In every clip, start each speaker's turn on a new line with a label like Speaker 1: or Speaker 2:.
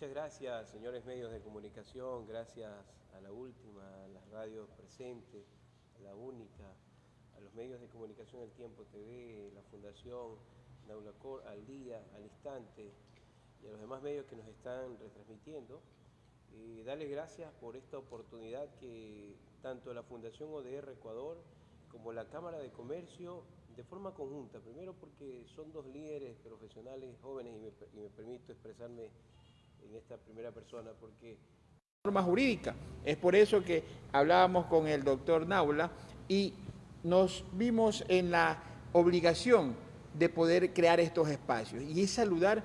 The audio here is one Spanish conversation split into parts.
Speaker 1: Muchas gracias, señores medios de comunicación, gracias a la última, a las radios presentes, a la única, a los medios de comunicación El Tiempo TV, la Fundación Naulacor, al día, al instante, y a los demás medios que nos están retransmitiendo. Y darles gracias por esta oportunidad que tanto la Fundación ODR Ecuador como la Cámara de Comercio, de forma conjunta, primero porque son dos líderes profesionales jóvenes y me, y me permito expresarme en esta primera persona porque
Speaker 2: norma jurídica. Es por eso que hablábamos con el doctor Naula y nos vimos en la obligación de poder crear estos espacios. Y es saludar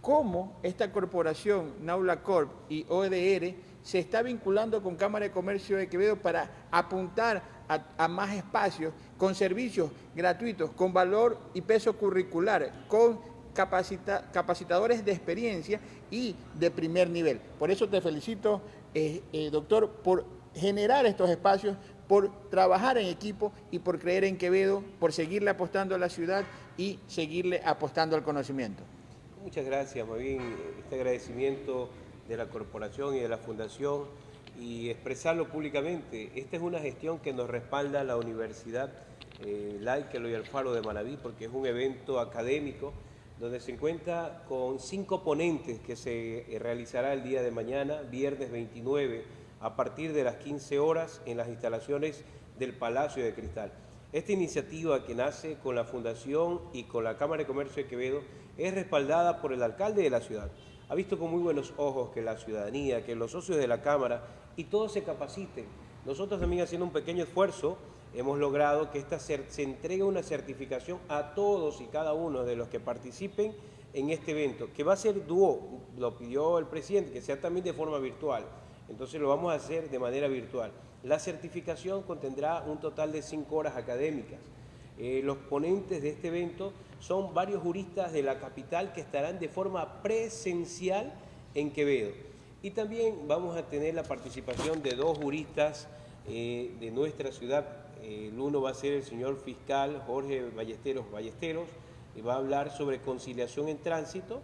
Speaker 2: cómo esta corporación, Naula Corp y ODR, se está vinculando con Cámara de Comercio de Quevedo para apuntar a, a, más espacios con servicios gratuitos, con valor y peso curricular, con capacita, capacitadores de experiencia y de primer nivel. Por eso te felicito, eh, eh, doctor, por generar estos espacios, por trabajar en equipo y por creer en Quevedo, por seguirle apostando a la ciudad y seguirle apostando al conocimiento.
Speaker 1: Muchas gracias, muy este agradecimiento de la corporación y de la fundación y expresarlo públicamente. Esta es una gestión que nos respalda la Universidad eh, Laica y Alfaro de Manaví porque es un evento académico donde se encuentra con cinco ponentes que se realizará el día de mañana, viernes 29, a partir de las 15 horas en las instalaciones del Palacio de Cristal. Esta iniciativa que nace con la Fundación y con la Cámara de Comercio de Quevedo es respaldada por el alcalde de la ciudad. Ha visto con muy buenos ojos que la ciudadanía, que los socios de la Cámara y todos se capaciten. Nosotros también haciendo un pequeño esfuerzo hemos logrado que esta se, entregue una certificación a todos y cada uno de los que participen en este evento, que va a ser dúo, lo pidió el presidente, que sea también de forma virtual. Entonces lo vamos a hacer de manera virtual. La certificación contendrá un total de cinco horas académicas. Eh, los ponentes de este evento son varios juristas de la capital que estarán de forma presencial en Quevedo. Y también vamos a tener la participación de dos juristas eh, de nuestra ciudad el uno va a ser el señor fiscal Jorge Ballesteros Ballesteros, y va a hablar sobre conciliación en tránsito,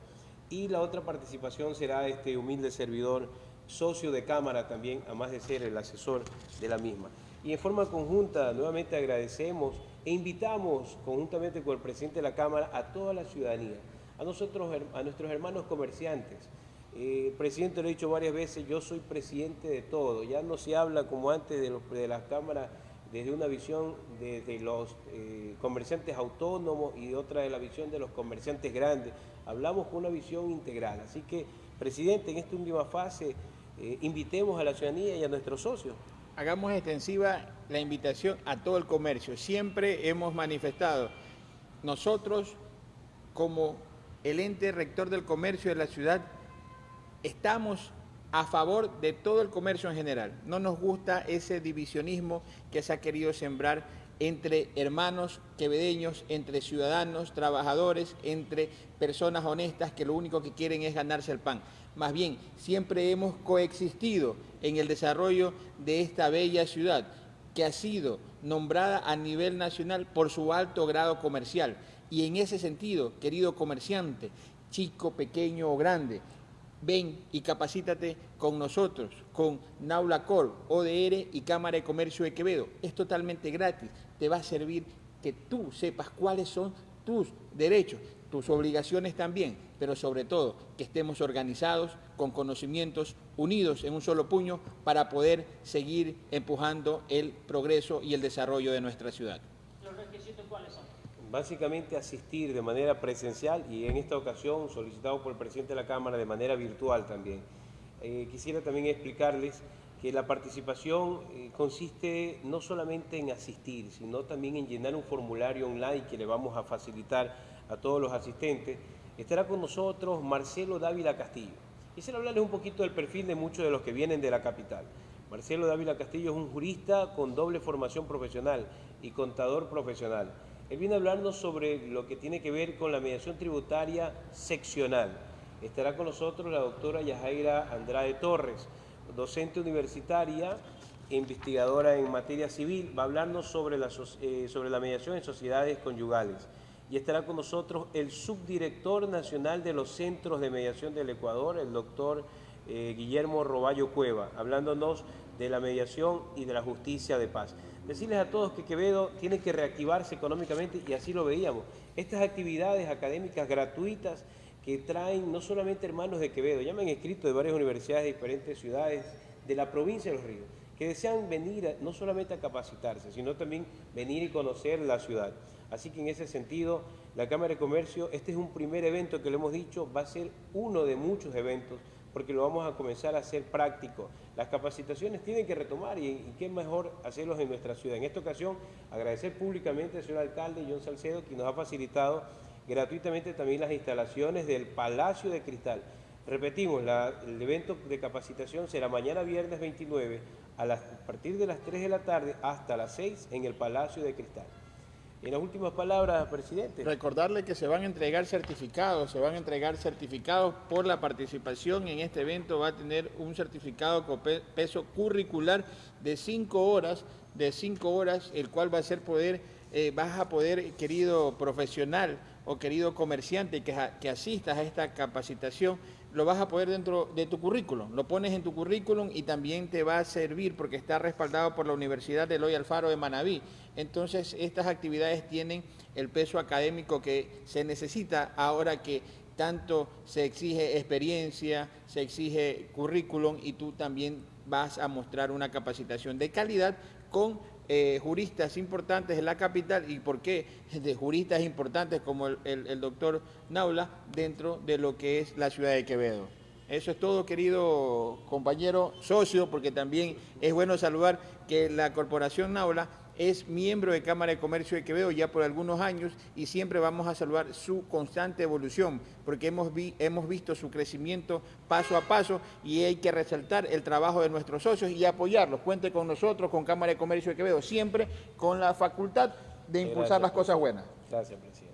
Speaker 1: y la otra participación será este humilde servidor, socio de Cámara también, además de ser el asesor de la misma. Y en forma conjunta, nuevamente agradecemos e invitamos, conjuntamente con el presidente de la Cámara, a toda la ciudadanía, a nosotros, a nuestros hermanos comerciantes. Eh, presidente, lo he dicho varias veces, yo soy presidente de todo, ya no se habla como antes de, los, de las cámaras desde una visión de, los eh, comerciantes autónomos y otra de la visión de los comerciantes grandes. Hablamos con una visión integral. Así que, presidente, en esta última fase, eh, invitemos a la ciudadanía y a nuestros socios.
Speaker 2: Hagamos extensiva la invitación a todo el comercio. Siempre hemos manifestado, nosotros como el ente rector del comercio de la ciudad, estamos a favor de todo el comercio en general. No nos gusta ese divisionismo que se ha querido sembrar entre hermanos quevedeños, entre ciudadanos, trabajadores, entre personas honestas que lo único que quieren es ganarse el pan. Más bien, siempre hemos coexistido en el desarrollo de esta bella ciudad que ha sido nombrada a nivel nacional por su alto grado comercial. Y en ese sentido, querido comerciante, chico, pequeño o grande, ven y capacítate con nosotros, con Naula Corp, ODR y Cámara de Comercio de Quevedo. Es totalmente gratis, te va a servir que tú sepas cuáles son tus derechos, tus obligaciones también, pero sobre todo que estemos organizados, con conocimientos, unidos en un solo puño para poder seguir empujando el progreso y el desarrollo de nuestra ciudad.
Speaker 1: Básicamente asistir de manera presencial y en esta ocasión solicitado por el presidente de la Cámara de manera virtual también. Eh, quisiera también explicarles que la participación eh, consiste no solamente en asistir, sino también en llenar un formulario online que le vamos a facilitar a todos los asistentes. Estará con nosotros Marcelo Dávila Castillo. Quisiera hablarles un poquito del perfil de muchos de los que vienen de la capital. Marcelo Dávila Castillo es un jurista con doble formación profesional y contador profesional. Él viene a hablarnos sobre lo que tiene que ver con la mediación tributaria seccional. Estará con nosotros la doctora Yajaira Andrade Torres, docente universitaria, investigadora en materia civil. Va a hablarnos sobre la, eh, sobre la mediación en sociedades conyugales. y estará con nosotros el subdirector nacional de los centros de mediación del Ecuador, el doctor eh, Guillermo Roballo Cueva, hablándonos de la mediación y de la justicia de paz. Decirles a todos que Quevedo tiene que reactivarse económicamente y así lo veíamos. Estas actividades académicas gratuitas que traen no solamente hermanos de Quevedo, ya me han escrito de varias universidades de diferentes ciudades de la provincia de Los Ríos, que desean venir no solamente a capacitarse, sino también venir y conocer la ciudad. Así que en ese sentido, la Cámara de Comercio, este es un primer evento que lo hemos dicho, va a ser uno de muchos eventos, porque lo vamos a comenzar a hacer práctico. Las capacitaciones tienen que retomar y, qué mejor hacerlos en nuestra ciudad. En esta ocasión, agradecer públicamente al señor alcalde John Salcedo, que nos ha facilitado gratuitamente también las instalaciones del Palacio de Cristal. Repetimos, el evento de capacitación será mañana viernes 29 a, a partir de las 3 de la tarde hasta las 6 en el Palacio de Cristal. En las últimas palabras, presidente.
Speaker 2: Recordarle que se van a entregar certificados, se van a entregar certificados por la participación en este evento. Va a tener un certificado con pe- peso curricular de cinco horas, de cinco horas, el cual va a ser poder, eh, vas a poder, querido profesional o querido comerciante que, que asistas a esta capacitación, lo vas a poder dentro de tu currículum. Lo pones en tu currículum y también te va a servir porque está respaldado por la Universidad de Eloy Alfaro de Manabí. Entonces, estas actividades tienen el peso académico que se necesita ahora que tanto se exige experiencia, se exige currículum y tú también vas a mostrar una capacitación de calidad con eh, juristas importantes en la capital y por qué de juristas importantes como el, el- el doctor Naula dentro de lo que es la ciudad de Quevedo. Eso es todo, querido compañero socio, porque también es bueno saludar que la Corporación Naula es miembro de Cámara de Comercio de Quevedo ya por algunos años y siempre vamos a saludar su constante evolución, porque hemos, vi- hemos visto su crecimiento paso a paso y hay que resaltar el trabajo de nuestros socios y apoyarlos. Cuente con nosotros, con Cámara de Comercio de Quevedo, siempre con la facultad de impulsar
Speaker 1: Gracias,
Speaker 2: las cosas buenas.
Speaker 1: Gracias, presidente.